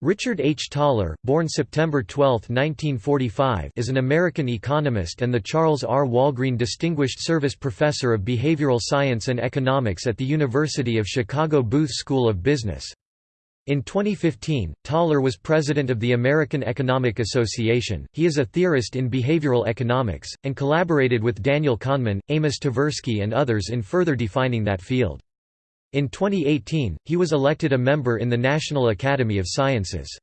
Richard H. Thaler, born September 12, 1945 is an American economist and the Charles R. Walgreen Distinguished Service Professor of Behavioral Science and Economics at the University of Chicago Booth School of Business. In 2015, Thaler was president of the American Economic Association. He is a theorist in behavioral economics, and collaborated with Daniel Kahneman, Amos Tversky, and others in further defining that field. In 2018, he was elected a member in the National Academy of Sciences.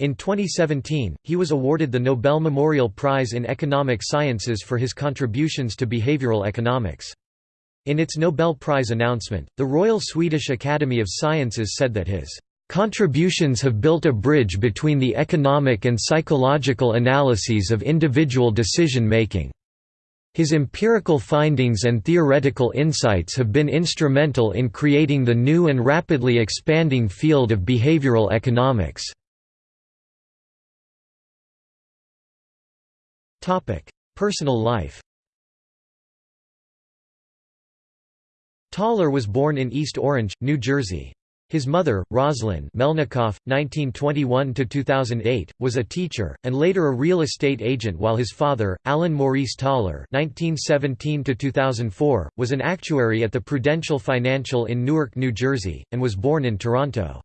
In 2017, he was awarded the Nobel Memorial Prize in Economic Sciences for his contributions to behavioral economics. In its Nobel Prize announcement, the Royal Swedish Academy of Sciences said that his contributions have built a bridge between the economic and psychological analyses of individual decision-making. His empirical findings and theoretical insights have been instrumental in creating the new and rapidly expanding field of behavioral economics. Personal life Thaler was born in East Orange, New Jersey. His mother, Roslyn Melnikoff, 1921–2008, was a teacher, and later a real estate agent while his father, Alan Maurice Thaler (1917–2004), was an actuary at the Prudential Financial in Newark, New Jersey, and was born in Toronto.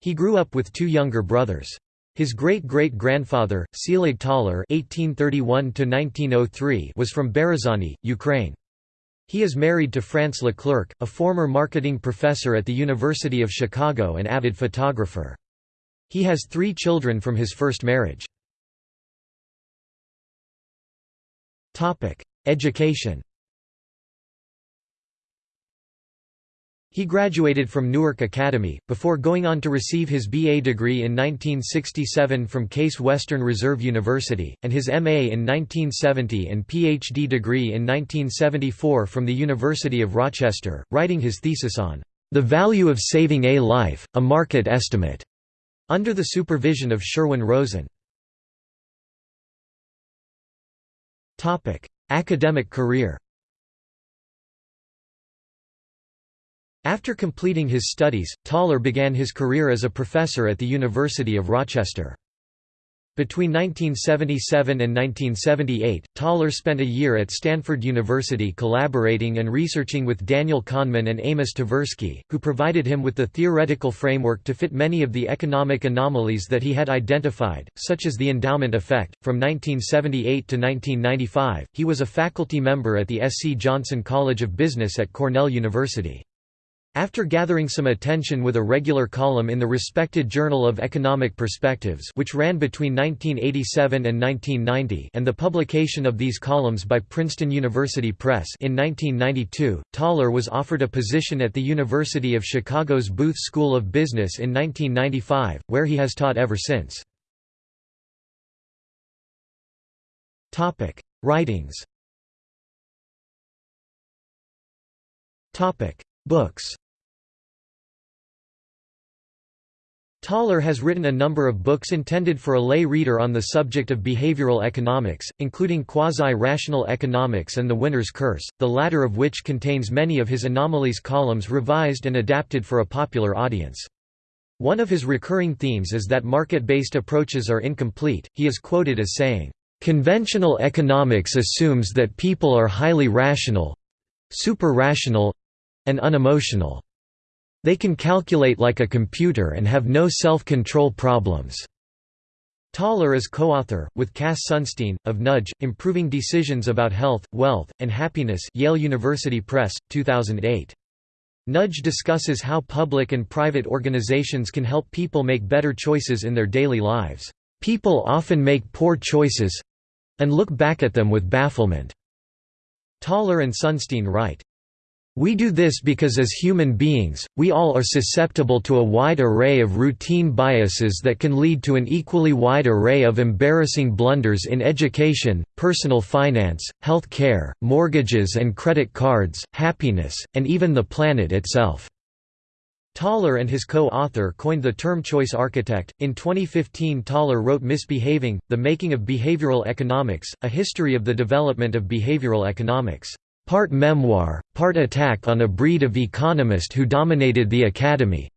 He grew up with two younger brothers. His great-great-grandfather, Selig Thaler (1831–1903), was from Berezany, Ukraine. He is married to France Leclerc, a former marketing professor at the University of Chicago and avid photographer. He has three children from his first marriage. Education He graduated from Newark Academy, before going on to receive his BA degree in 1967 from Case Western Reserve University, and his MA in 1970 and PhD degree in 1974 from the University of Rochester, writing his thesis on "...the value of saving a life, a market estimate", under the supervision of Sherwin Rosen. Academic career After completing his studies, Thaler began his career as a professor at the University of Rochester. Between 1977 and 1978, Thaler spent a year at Stanford University collaborating and researching with Daniel Kahneman and Amos Tversky, who provided him with the theoretical framework to fit many of the economic anomalies that he had identified, such as the endowment effect. From 1978 to 1995, he was a faculty member at the S. C. Johnson College of Business at Cornell University. After gathering some attention with a regular column in the respected Journal of Economic Perspectives which ran between 1987 and 1990 and the publication of these columns by Princeton University Press in 1992, Thaler was offered a position at the University of Chicago's Booth School of Business in 1995, where he has taught ever since. Writings Books Thaler has written a number of books intended for a lay reader on the subject of behavioral economics, including Quasi-Rational Economics and The Winner's Curse, the latter of which contains many of his anomalies columns revised and adapted for a popular audience. One of his recurring themes is that market-based approaches are incomplete, he is quoted as saying, "...conventional economics assumes that people are highly rational—super-rational—and unemotional." They can calculate like a computer and have no self-control problems. Thaler is co-author, with Cass Sunstein, of Nudge, Improving Decisions About Health, Wealth, and Happiness Yale University Press, 2008. Nudge discusses how public and private organizations can help people make better choices in their daily lives. People often make poor choices—and look back at them with bafflement. Thaler and Sunstein write, we do this because as human beings, we all are susceptible to a wide array of routine biases that can lead to an equally wide array of embarrassing blunders in education, personal finance, health care, mortgages and credit cards, happiness, and even the planet itself. Thaler and his co-author coined the term choice architect. In 2015, Thaler wrote Misbehaving: The Making of Behavioral Economics: A History of the Development of Behavioral Economics. Part memoir, part attack on a breed of economist who dominated the academy.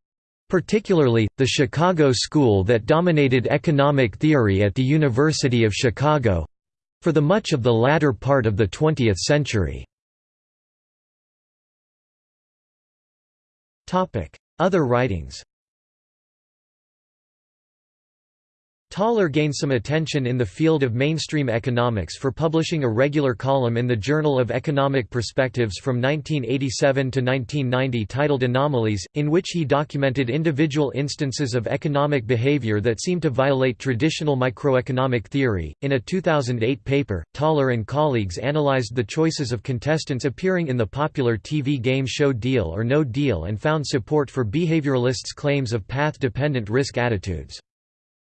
particularly, the Chicago school that dominated economic theory at the University of Chicago—for the much of the latter part of the 20th century. Other writings Thaler gained some attention in the field of mainstream economics for publishing a regular column in the Journal of Economic Perspectives from 1987 to 1990 titled Anomalies, in which he documented individual instances of economic behavior that seemed to violate traditional microeconomic theory. In a 2008 paper, Thaler and colleagues analyzed the choices of contestants appearing in the popular TV game show Deal or No Deal and found support for behavioralists' claims of path-dependent risk attitudes.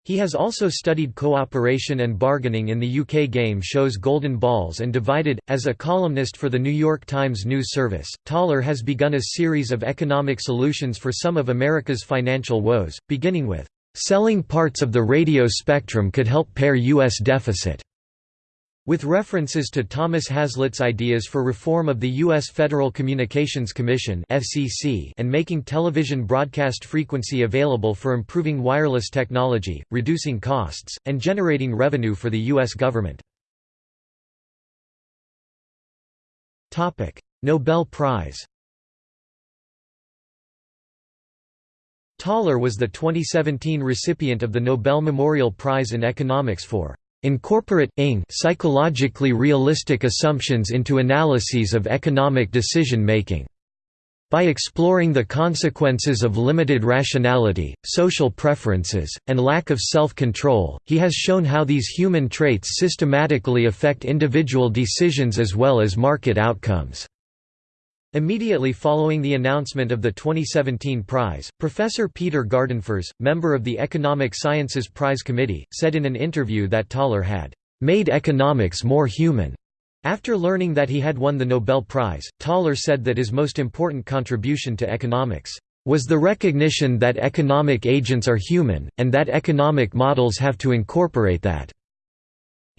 He has also studied cooperation and bargaining in the UK game shows Golden Balls and Divided. As a columnist for the New York Times News Service, Thaler has begun a series of economic solutions for some of America's financial woes, beginning with, Selling parts of the radio spectrum could help pare U.S. deficit. With references to Thomas Hazlett's ideas for reform of the U.S. Federal Communications Commission and making television broadcast frequency available for improving wireless technology, reducing costs, and generating revenue for the U.S. government. Nobel Prize Thaler was the 2017 recipient of the Nobel Memorial Prize in Economics for Incorporate psychologically realistic assumptions into analyses of economic decision-making. By exploring the consequences of limited rationality, social preferences, and lack of self-control, he has shown how these human traits systematically affect individual decisions as well as market outcomes. Immediately following the announcement of the 2017 prize, Professor Peter Gardenfors, member of the Economic Sciences Prize Committee, said in an interview that Thaler had made economics more human. After learning that he had won the Nobel Prize, Thaler said that his most important contribution to economics was the recognition that economic agents are human, and that economic models have to incorporate that.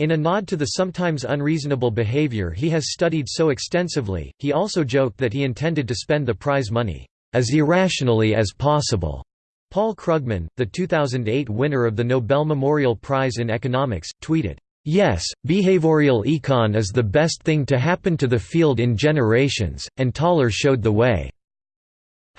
In a nod to the sometimes unreasonable behavior he has studied so extensively, he also joked that he intended to spend the prize money, "...as irrationally as possible." Paul Krugman, the 2008 winner of the Nobel Memorial Prize in Economics, tweeted, Yes, behavioral econ is the best thing to happen to the field in generations, and Thaler showed the way.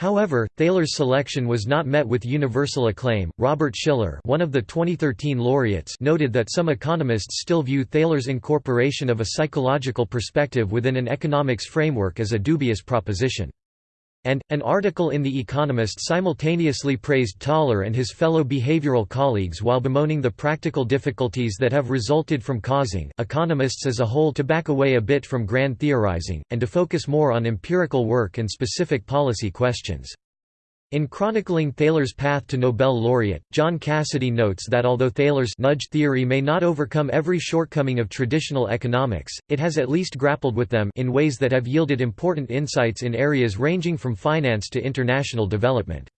However, Thaler's selection was not met with universal acclaim. Robert Shiller, one of the 2013 laureates, noted that some economists still view Thaler's incorporation of a psychological perspective within an economics framework as a dubious proposition. And, an article in The Economist simultaneously praised Thaler and his fellow behavioral colleagues while bemoaning the practical difficulties that have resulted from causing economists as a whole to back away a bit from grand theorizing, and to focus more on empirical work and specific policy questions. In chronicling Thaler's path to Nobel laureate, John Cassidy notes that although Thaler's nudge theory may not overcome every shortcoming of traditional economics, it has at least grappled with them in ways that have yielded important insights in areas ranging from finance to international development.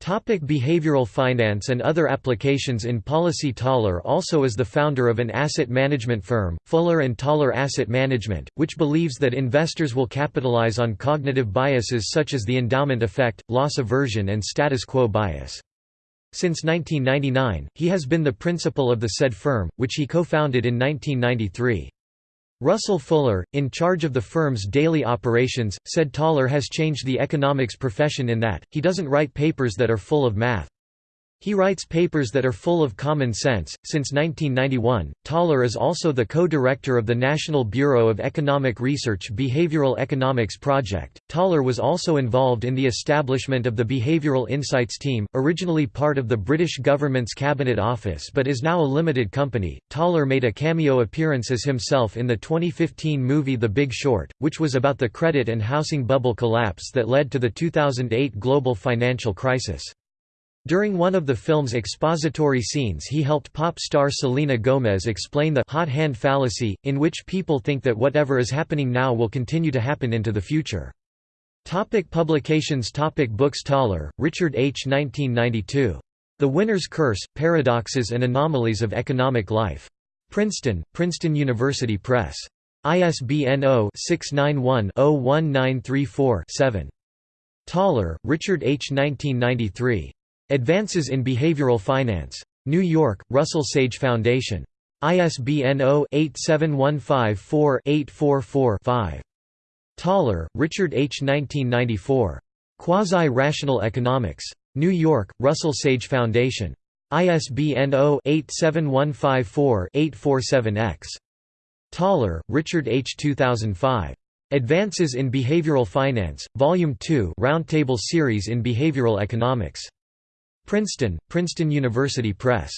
Topic behavioral finance and other applications in policy Thaler also is the founder of an asset management firm, Fuller and Thaler Asset Management, which believes that investors will capitalize on cognitive biases such as the endowment effect, loss aversion and status quo bias. Since 1999, he has been the principal of the said firm, which he co-founded in 1993. Russell Fuller, in charge of the firm's daily operations, said Thaler has changed the economics profession in that, he doesn't write papers that are full of math. He writes papers that are full of common sense. Since 1991, Thaler is also the co-director of the National Bureau of Economic Research Behavioral Economics Project. Thaler was also involved in the establishment of the Behavioral Insights Team, originally part of the British government's Cabinet Office but is now a limited company. Thaler made a cameo appearance as himself in the 2015 movie The Big Short, which was about the credit and housing bubble collapse that led to the 2008 global financial crisis. During one of the film's expository scenes he helped pop star Selena Gomez explain the hot hand fallacy, in which people think that whatever is happening now will continue to happen into the future. Topic publications Topic Books Thaler, Richard H. 1992. The Winner's Curse, Paradoxes and Anomalies of Economic Life. Princeton, Princeton University Press. ISBN 0-691-01934-7. Thaler, Richard H. 1993. Advances in Behavioral Finance. New York, Russell Sage Foundation. ISBN 0-87154-844-5. Thaler, Richard H. 1994. Quasi-Rational Economics. New York, Russell Sage Foundation. ISBN 0-87154-847-X. Thaler, Richard H. 2005. Advances in Behavioral Finance, Volume 2 Roundtable Series in Behavioral Economics. Princeton, Princeton University Press.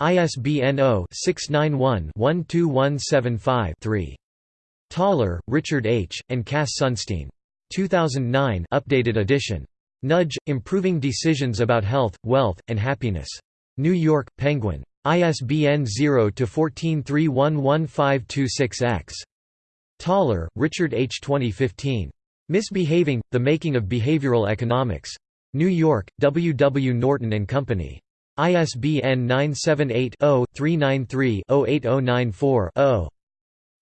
ISBN 0-691-12175-3. Thaler, Richard H., and Cass Sunstein. 2009 updated edition. Nudge, Improving Decisions About Health, Wealth, and Happiness. New York, Penguin. ISBN 0-14311526-X. Thaler, Richard H. 2015. Misbehaving, The Making of Behavioral Economics. New York, W. W. Norton & Company. ISBN 978-0-393-08094-0.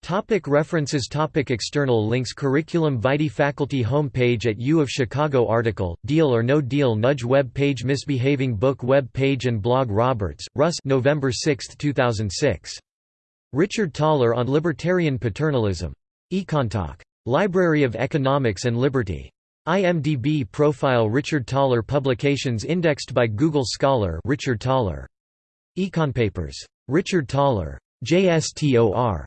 Topic references Topic External links Curriculum Vitae Faculty homepage at U of Chicago Article, Deal or No Deal Nudge web page Misbehaving book web page and blog Roberts, Russ November 6, 2006. Richard Thaler on Libertarian Paternalism. Econtalk. Library of Economics and Liberty. IMDb profile Richard Thaler Publications indexed by Google Scholar Richard Thaler. Econpapers. Richard Thaler. JSTOR.